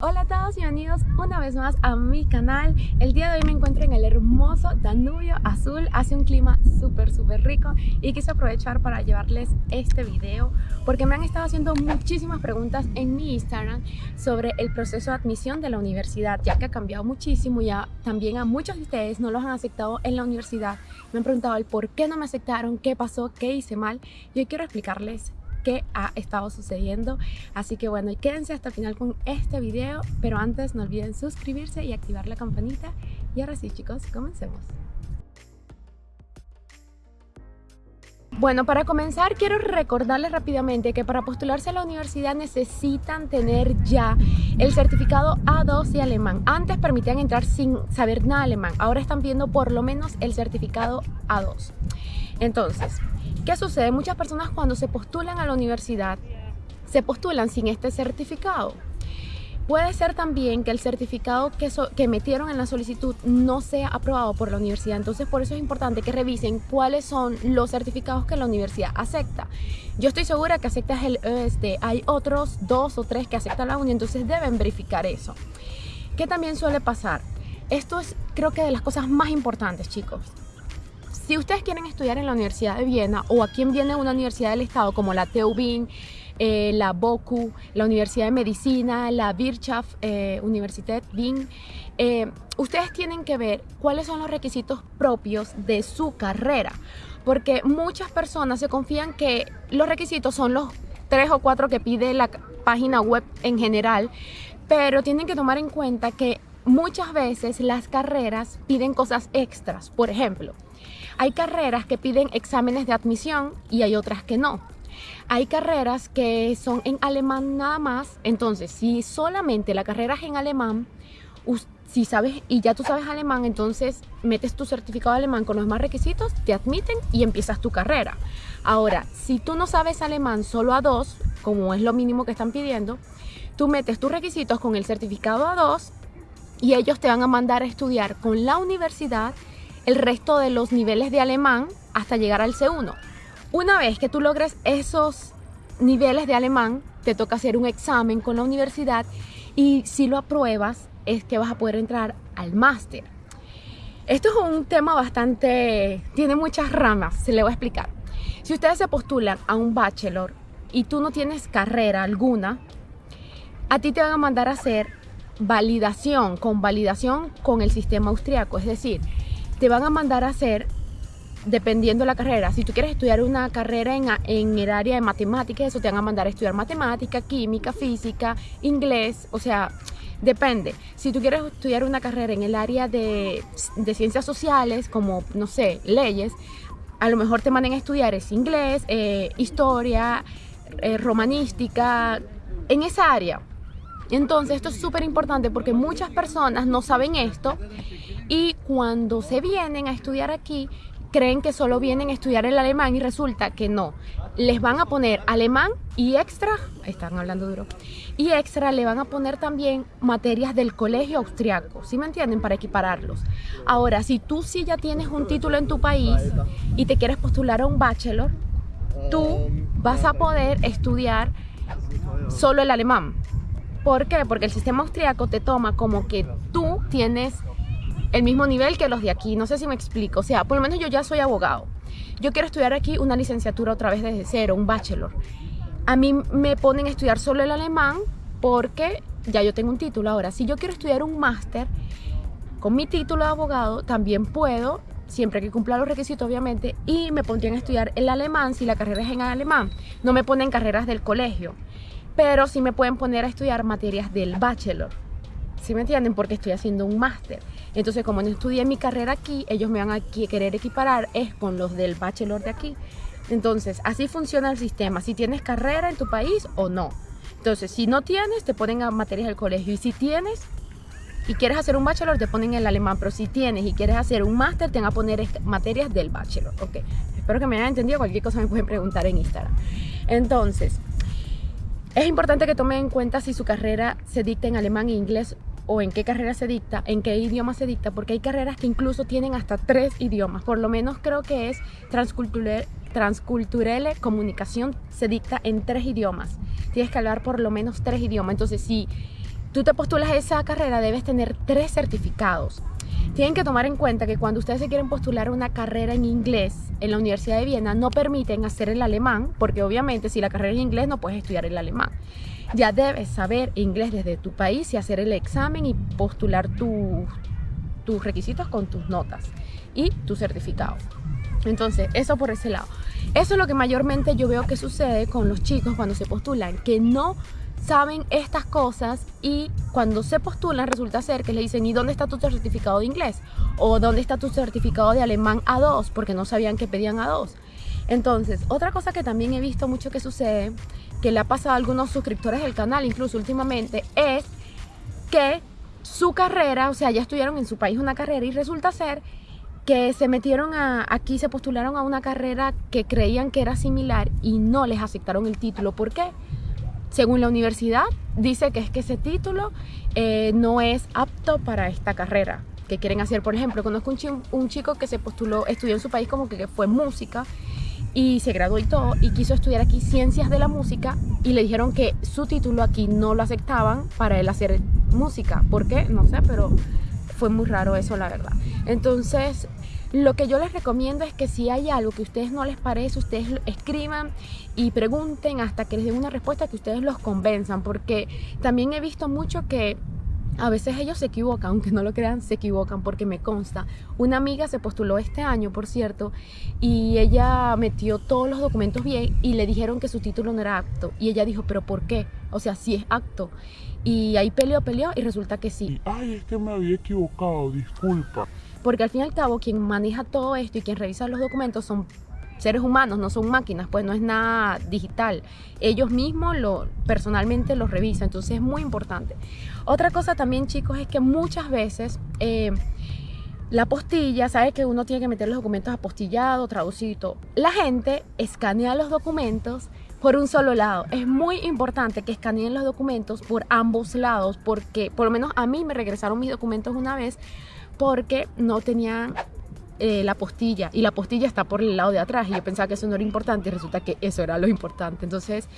Hola a todos, bienvenidos una vez más a mi canal. El día de hoy me encuentro en el hermoso Danubio Azul. Hace un clima súper súper rico y quise aprovechar para llevarles este video Porque me han estado haciendo muchísimas preguntas en mi Instagram Sobre el proceso de admisión de la universidad Ya que ha cambiado muchísimo, ya también a muchos de ustedes no los han aceptado en la universidad. Me han preguntado el por qué no me aceptaron, qué pasó, qué hice mal. Y hoy quiero explicarles ha estado sucediendo. Así que bueno, quédense hasta el final con este video, pero antes no olviden suscribirse y activar la campanita. Y ahora sí chicos, comencemos. Bueno, para comenzar quiero recordarles rápidamente que para postularse a la universidad necesitan tener ya el certificado A2 de alemán. Antes permitían entrar sin saber nada alemán, ahora están pidiendo por lo menos el certificado A2. Entonces, ¿Qué sucede? Muchas personas cuando se postulan a la universidad se postulan sin este certificado. Puede ser también que el certificado que, que, metieron en la solicitud no sea aprobado por la universidad. Entonces, por eso es importante que revisen cuáles son los certificados que la universidad acepta. Yo estoy segura que aceptas el ESD. Hay otros dos o tres que aceptan la UNI, entonces deben verificar eso. ¿Qué también suele pasar? Esto es, creo que, de las cosas más importantes, chicos. Si ustedes quieren estudiar en la Universidad de Viena o aquí en Viena una universidad del Estado como la TU Wien, eh, la BOKU, la Universidad de Medicina, la Wirtschaft eh, Universität Wien, eh, ustedes tienen que ver cuáles son los requisitos propios de su carrera. Porque muchas personas se confían que los requisitos son los tres o cuatro que pide la página web en general, pero tienen que tomar en cuenta que muchas veces las carreras piden cosas extras. Por ejemplo, hay carreras que piden exámenes de admisión y hay otras que no. Hay carreras que son en alemán nada más, entonces si solamente la carrera es en alemán, si sabes y ya tú sabes alemán, entonces metes tu certificado de alemán con los demás requisitos, te admiten y empiezas tu carrera. Ahora, si tú no sabes alemán solo a dos, como es lo mínimo que están pidiendo, tú metes tus requisitos con el certificado A2 y ellos te van a mandar a estudiar con la universidad el resto de los niveles de alemán hasta llegar al C1. Una vez que tú logres esos niveles de alemán, te toca hacer un examen con la universidad y si lo apruebas es que vas a poder entrar al máster. Esto es un tema bastante... tiene muchas ramas, se le voy a explicar. Si ustedes se postulan a un bachelor y tú no tienes carrera alguna, a ti te van a mandar a hacer validación, con validación con el sistema austriaco, es decir, te van a mandar a hacer dependiendo de la carrera. Si tú quieres estudiar una carrera en, en, el área de matemáticas, eso te van a mandar a estudiar matemática, química, física, inglés, o sea, depende. Si tú quieres estudiar una carrera en el área de, ciencias sociales, como, no sé, leyes, a lo mejor te mandan a estudiar es inglés, eh, historia, eh, romanística, en esa área. Entonces esto es súper importante porque muchas personas no saben esto y cuando se vienen a estudiar aquí creen que solo vienen a estudiar el alemán y resulta que no. Les van a poner alemán y extra, están hablando duro, y extra le van a poner también materias del colegio austriaco, ¿sí me entienden? Para equipararlos. Ahora, si tú sí ya tienes un título en tu país y te quieres postular a un bachelor, tú vas a poder estudiar solo el alemán. ¿Por qué? Porque el sistema austriaco te toma como que tú tienes el mismo nivel que los de aquí. No sé si me explico. O sea, por lo menos yo ya soy abogado. Yo quiero estudiar aquí una licenciatura otra vez desde cero, un bachelor. A mí me ponen a estudiar solo el alemán porque ya yo tengo un título. Ahora, si yo quiero estudiar un máster con mi título de abogado, también puedo, siempre que cumpla los requisitos obviamente, y me pondrían a estudiar el alemán si la carrera es en alemán. No me ponen carreras del colegio pero sí me pueden poner a estudiar materias del bachelor. ¿Sí me entienden? Porque estoy haciendo un máster. Entonces, como no estudié mi carrera aquí, ellos me van a querer equiparar es con los del bachelor de aquí. Entonces, así funciona el sistema. Si tienes carrera en tu país o no. Entonces, si no tienes, te ponen a materias del colegio. Y si tienes y quieres hacer un bachelor, te ponen el alemán. Pero si tienes y quieres hacer un máster, te van a poner materias del bachelor. Ok, espero que me hayan entendido. Cualquier cosa me pueden preguntar en Instagram. Entonces, es importante que tomen en cuenta si su carrera se dicta en alemán e inglés o en qué carrera se dicta, en qué idioma se dicta, porque hay carreras que incluso tienen hasta tres idiomas. Por lo menos creo que es transcultural, comunicación se dicta en tres idiomas. Tienes que hablar por lo menos tres idiomas. Entonces, si tú te postulas a esa carrera, debes tener tres certificados. Tienen que tomar en cuenta que cuando ustedes se quieren postular una carrera en inglés en la Universidad de Viena, no permiten hacer el alemán, porque obviamente si la carrera es inglés no puedes estudiar el alemán. Ya debes saber inglés desde tu país y hacer el examen y postular tus requisitos con tus notas y tu certificado. Entonces, eso por ese lado. Eso es lo que mayormente yo veo que sucede con los chicos cuando se postulan, que no saben estas cosas y cuando se postulan resulta ser que le dicen ¿y dónde está tu certificado de inglés? o ¿dónde está tu certificado de alemán A2? porque no sabían que pedían A2 entonces, otra cosa que también he visto mucho que sucede que le ha pasado a algunos suscriptores del canal incluso últimamente es que su carrera, o sea, ya estudiaron en su país una carrera y resulta ser que se metieron aquí, se postularon a una carrera que creían que era similar y no les aceptaron el título. ¿Por qué? Según la universidad, dice que es que ese título eh, no es apto para esta carrera que quieren hacer. Por ejemplo, conozco un, chico que se postuló, estudió en su país como que fue música y se graduó y todo y quiso estudiar aquí ciencias de la música y le dijeron que su título aquí no lo aceptaban para él hacer música. ¿Por qué? No sé, pero fue muy raro eso la verdad. Entonces lo que yo les recomiendo es que si hay algo que a ustedes no les parece, ustedes escriban y pregunten hasta que les den una respuesta que ustedes los convenzan, porque también he visto mucho que a veces ellos se equivocan, aunque no lo crean, se equivocan porque me consta. Una amiga se postuló este año, por cierto, y ella metió todos los documentos bien y le dijeron que su título no era acto. Y ella dijo, ¿pero por qué? O sea, si es acto. Y ahí peleó, peleó y resulta que sí. Ay, es que me había equivocado, disculpa porque al fin y al cabo quien maneja todo esto y quien revisa los documentos son seres humanos, no son máquinas, pues no es nada digital. Ellos mismos lo, personalmente los revisan, entonces es muy importante. Otra cosa también, chicos, es que muchas veces eh, la postilla, sabe que uno tiene que meter los documentos apostillados, traducido. La gente escanea los documentos por un solo lado. Es muy importante que escaneen los documentos por ambos lados, porque por lo menos a mí me regresaron mis documentos una vez porque no tenían eh, la postilla y la postilla está por el lado de atrás y yo pensaba que eso no era importante y resulta que eso era lo importante. Entonces,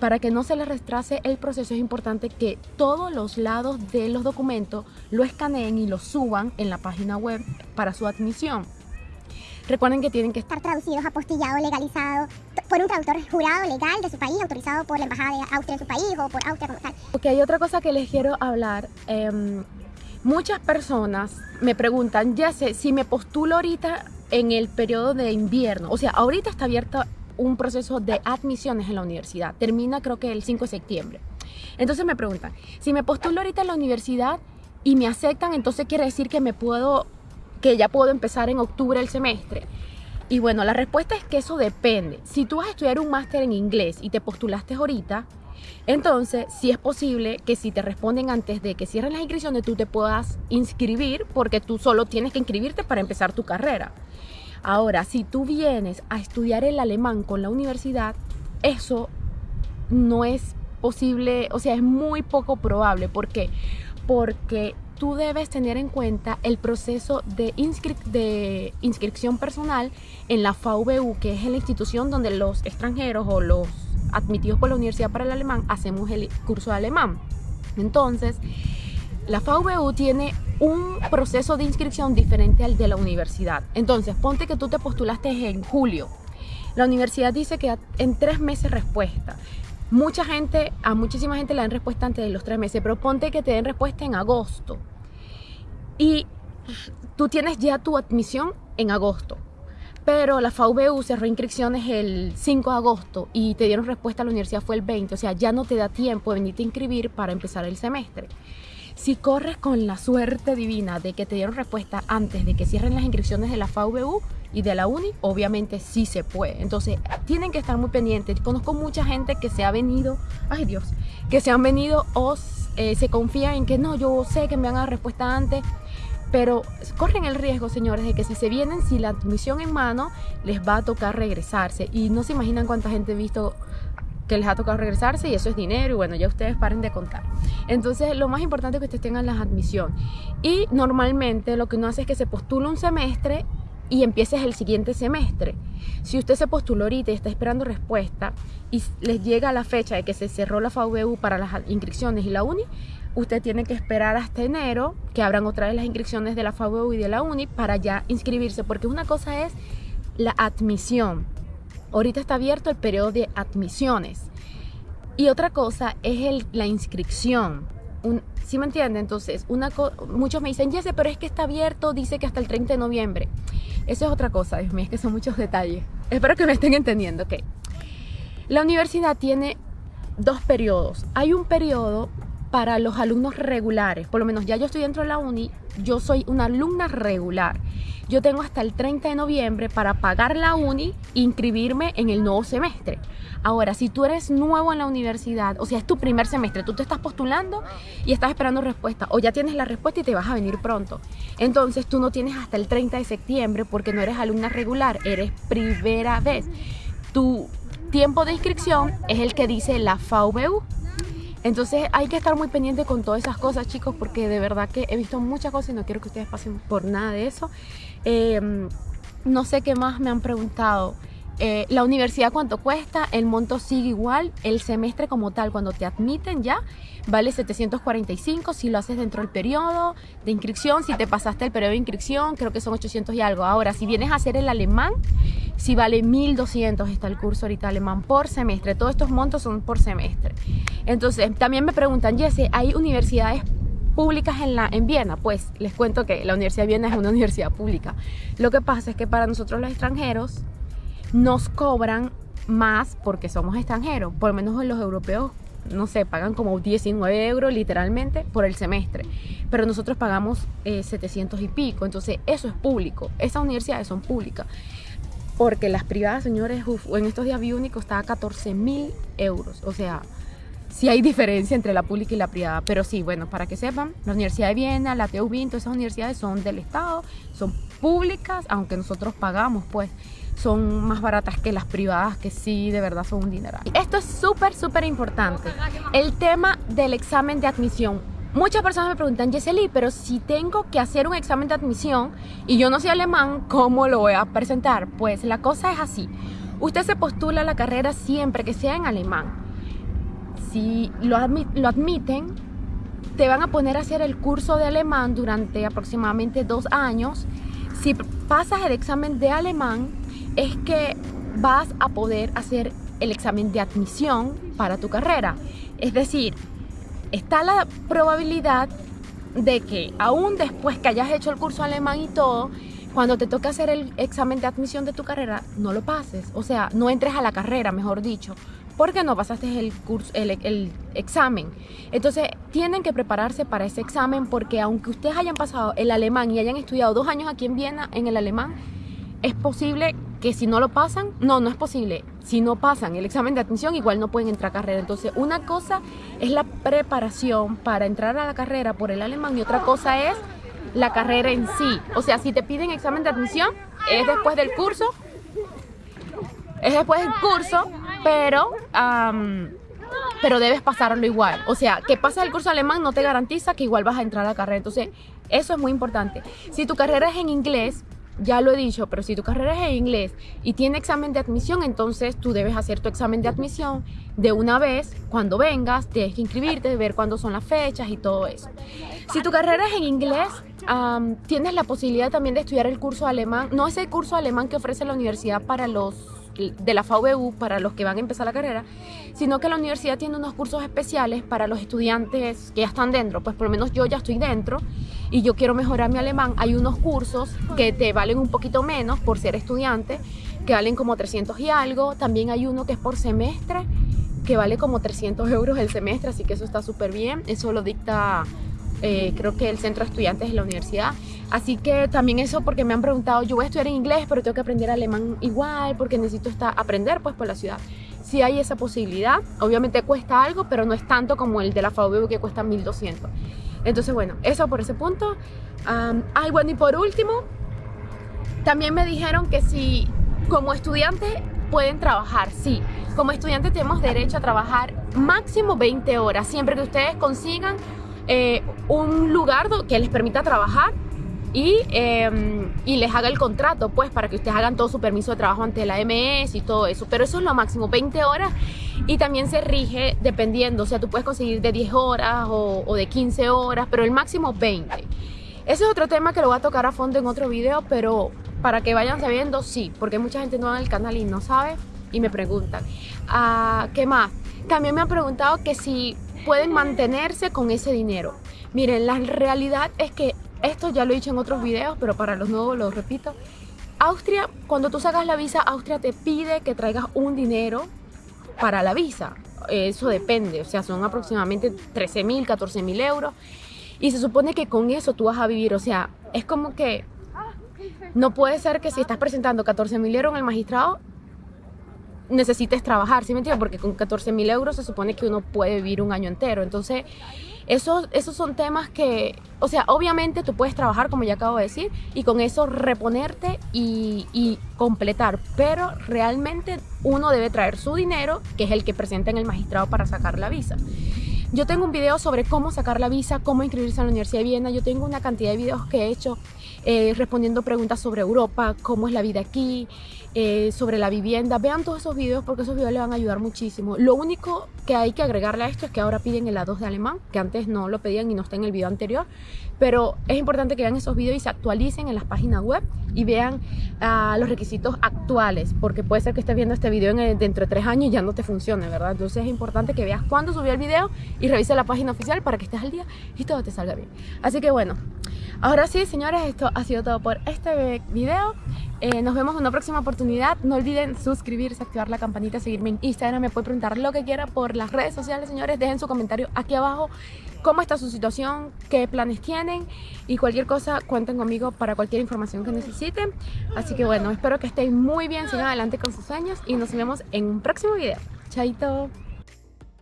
para que no se les retrase el proceso es importante que todos los lados de los documentos lo escaneen y lo suban en la página web para su admisión. Recuerden que tienen que estar traducidos, apostillados, legalizados por un traductor jurado legal de su país, autorizado por la Embajada de Austria en su país o por Austria como tal. Ok, hay otra cosa que les quiero hablar. Em, Muchas personas me preguntan, ya sé, si me postulo ahorita en el periodo de invierno, o sea, ahorita está abierto un proceso de admisiones en la universidad, termina creo que el 5 de septiembre. Entonces me preguntan, si me postulo ahorita en la universidad y me aceptan, entonces quiere decir que me puedo, que ya puedo empezar en octubre el semestre. Y bueno, la respuesta es que eso depende. Si tú vas a estudiar un máster en inglés y te postulaste ahorita, entonces, si es posible que si te responden antes de que cierren las inscripciones, tú te puedas inscribir porque tú solo tienes que inscribirte para empezar tu carrera. Ahora, si tú vienes a estudiar el alemán con la universidad, eso no es posible, o sea, es muy poco probable. ¿Por qué? Porque tú debes tener en cuenta el proceso de, inscripción personal en la VU, que es la institución donde los extranjeros o los admitidos por la Universidad para el Alemán, hacemos el curso de alemán. Entonces, la VU tiene un proceso de inscripción diferente al de la universidad. Entonces, ponte que tú te postulaste en julio. La universidad dice que en tres meses respuesta. Mucha gente, a muchísima gente le dan respuesta antes de los tres meses, pero ponte que te den respuesta en agosto. Y tú tienes ya tu admisión en agosto pero la FAUBU cerró inscripciones el 5 de agosto y te dieron respuesta a la universidad fue el 20, o sea, ya no te da tiempo de venirte a inscribir para empezar el semestre. Si corres con la suerte divina de que te dieron respuesta antes de que cierren las inscripciones de la FAUBU y de la UNI, obviamente sí se puede. Entonces, tienen que estar muy pendientes. Conozco mucha gente que se ha venido, ay Dios, que se han venido o eh, se confía en que no, yo sé que me van a dar respuesta antes pero corren el riesgo, señores, de que si se vienen sin la admisión en mano, les va a tocar regresarse. Y no se imaginan cuánta gente he visto que les ha tocado regresarse y eso es dinero y bueno, ya ustedes paren de contar. Entonces, lo más importante es que ustedes tengan la admisión. Y normalmente lo que uno hace es que se postula un semestre y empieces el siguiente semestre. Si usted se postuló ahorita y está esperando respuesta y les llega la fecha de que se cerró la FAUBU para las inscripciones y la UNI, usted tiene que esperar hasta enero que abran otra vez las inscripciones de la FABU y de la UNI para ya inscribirse, porque una cosa es la admisión. Ahorita está abierto el periodo de admisiones. Y otra cosa es el, la inscripción. Un, ¿Sí me entiende? Entonces, muchos me dicen, Jesse, pero es que está abierto, dice que hasta el 30 de noviembre. Eso es otra cosa, Dios mío, es que son muchos detalles. Espero que me estén entendiendo, ok. La universidad tiene dos periodos. Hay un periodo para los alumnos regulares, por lo menos ya yo estoy dentro de la uni, yo soy una alumna regular. Yo tengo hasta el 30 de noviembre para pagar la uni e inscribirme en el nuevo semestre. Ahora, si tú eres nuevo en la universidad, o sea, es tu primer semestre, tú te estás postulando y estás esperando respuesta, o ya tienes la respuesta y te vas a venir pronto. Entonces, tú no tienes hasta el 30 de septiembre porque no eres alumna regular, eres primera vez. Tu tiempo de inscripción es el que dice la FAUBU. Entonces hay que estar muy pendiente con todas esas cosas, chicos, porque de verdad que he visto muchas cosas y no quiero que ustedes pasen por nada de eso. Em, no sé qué más me han preguntado. Eh, la universidad cuánto cuesta, el monto sigue igual, el semestre como tal cuando te admiten ya vale 745 si lo haces dentro del periodo de inscripción, si te pasaste el periodo de inscripción creo que son 800 y algo. Ahora si vienes a hacer el alemán, si vale 1200 está el curso ahorita alemán por semestre, todos estos montos son por semestre. Entonces también me preguntan, Jesse, ¿hay universidades públicas en, la, en Viena? Pues les cuento que la Universidad de Viena es una universidad pública. Lo que pasa es que para nosotros los extranjeros nos cobran más porque somos extranjeros, por lo menos los europeos no sé, pagan como 19 euros literalmente por el semestre, pero nosotros pagamos 700 eh, y pico, entonces eso es público, esas universidades son públicas, porque las privadas, señores, en estos días vi único está a 14 mil euros, o sea, sí hay diferencia entre la pública y la privada, pero sí, bueno, para que sepan, la Universidad de Viena, la TU todas esas universidades son del Estado, son públicas, aunque nosotros pagamos, pues, son más baratas que las privadas que sí de verdad son un dineral. Esto es súper, súper importante. El tema del examen de admisión. Muchas personas me preguntan, Yeseli, pero si tengo que hacer un examen de admisión y yo no soy alemán, ¿cómo lo voy a presentar? Pues la cosa es así. Usted se postula a la carrera siempre que sea en alemán. Si lo, lo admiten, te van a poner a hacer el curso de alemán durante aproximadamente dos años. Si pasas el examen de alemán, es que vas a poder hacer el examen de admisión para tu carrera. Es decir, está la probabilidad de que aún después que hayas hecho el curso alemán y todo, cuando te toque hacer el examen de admisión de tu carrera, no lo pases. O sea, no entres a la carrera, mejor dicho, porque no pasaste el, curso, el, el examen. Entonces, tienen que prepararse para ese examen porque aunque ustedes hayan pasado el alemán y hayan estudiado dos años aquí en Viena en el alemán, es posible que si no lo pasan, no, no es posible. Si no pasan el examen de admisión, igual no pueden entrar a carrera. Entonces, una cosa es la preparación para entrar a la carrera por el alemán y otra cosa es la carrera en sí. O sea, si te piden examen de admisión, es después del curso, es después del curso, pero, pero debes pasarlo igual. O sea, que pases el curso alemán no te garantiza que igual vas a entrar a la carrera. Entonces, eso es muy importante. Si tu carrera es en inglés, ya lo he dicho, pero si tu carrera es en inglés y tiene examen de admisión, entonces tú debes hacer tu examen de admisión de una vez, cuando vengas, tienes que inscribirte, ver cuándo son las fechas y todo eso. Si tu carrera es en inglés, tienes la posibilidad también de estudiar el curso alemán, no es el curso alemán que ofrece la universidad para los de la FAUBU para los que van a empezar la carrera, sino que la universidad tiene unos cursos especiales para los estudiantes que ya están dentro, pues por lo menos yo ya estoy dentro y yo quiero mejorar mi alemán, hay unos cursos que te valen un poquito menos por ser estudiante, que valen como 300 y algo, también hay uno que es por semestre, que vale como 300 euros el semestre, así que eso está súper bien, eso lo dicta eh, creo que el centro de estudiantes de la universidad. Así que también eso porque me han preguntado, yo voy a estudiar en inglés, pero tengo que aprender alemán igual porque necesito estar, aprender pues por la ciudad. Si hay esa posibilidad, obviamente cuesta algo, pero no es tanto como el de la FAUB que cuesta 1200. Entonces bueno, eso por ese punto. ay, bueno, y por último, también me dijeron que si como estudiantes pueden trabajar, sí. Como estudiantes tenemos derecho a trabajar máximo 20 horas, siempre que ustedes consigan eh, un lugar que les permita trabajar y, em, y les haga el contrato, pues para que ustedes hagan todo su permiso de trabajo ante la MS y todo eso. Pero eso es lo máximo, 20 horas y también se rige dependiendo, o sea, tú puedes conseguir de 10 horas o, de 15 horas, pero el máximo 20. Ese es otro tema que lo voy a tocar a fondo en otro video, pero para que vayan sabiendo, sí, porque mucha gente nueva en el canal y no sabe y me preguntan. Ah, ¿Qué más? También me han preguntado que si pueden mantenerse con ese dinero. Miren, la realidad es que esto ya lo he dicho en otros videos, pero para los nuevos lo repito. Austria, cuando tú sacas la visa, Austria te pide que traigas un dinero para la visa. Eso depende, o sea, son aproximadamente 13 mil, 14 mil euros. Y se supone que con eso tú vas a vivir, o sea, es como que no puede ser que si estás presentando 14 mil euros en el magistrado, necesites trabajar, ¿sí me entiendes? Porque con 14 mil euros se supone que uno puede vivir un año entero. Entonces, esos, esos son temas que, o sea, obviamente tú puedes trabajar, como ya acabo de decir, y con eso reponerte y, y completar, pero realmente uno debe traer su dinero, que es el que presenta en el magistrado para sacar la visa. Yo tengo un video sobre cómo sacar la visa, cómo inscribirse en la Universidad de Viena. Yo tengo una cantidad de videos que he hecho eh, respondiendo preguntas sobre Europa, cómo es la vida aquí, eh, sobre la vivienda. Vean todos esos videos porque esos videos le van a ayudar muchísimo. Lo único que hay que agregarle a esto es que ahora piden el A2 de alemán, que antes no lo pedían y no está en el video anterior. Pero es importante que vean esos videos y se actualicen en las páginas web y vean uh, los requisitos actuales, porque puede ser que estés viendo este video en dentro de tres años y ya no te funcione, ¿verdad? Entonces es importante que veas cuándo subió el video y revise la página oficial para que estés al día y todo te salga bien. Así que bueno, ahora sí, señores, esto ha sido todo por este video. Eh, nos vemos en una próxima oportunidad. No olviden suscribirse, activar la campanita, seguirme en Instagram. Me pueden preguntar lo que quiera por las redes sociales, señores. Dejen su comentario aquí abajo. Cómo está su situación, qué planes tienen y cualquier cosa cuenten conmigo para cualquier información que necesiten. Así que bueno, espero que estén muy bien, sigan adelante con sus sueños y nos vemos en un próximo video. Chaito.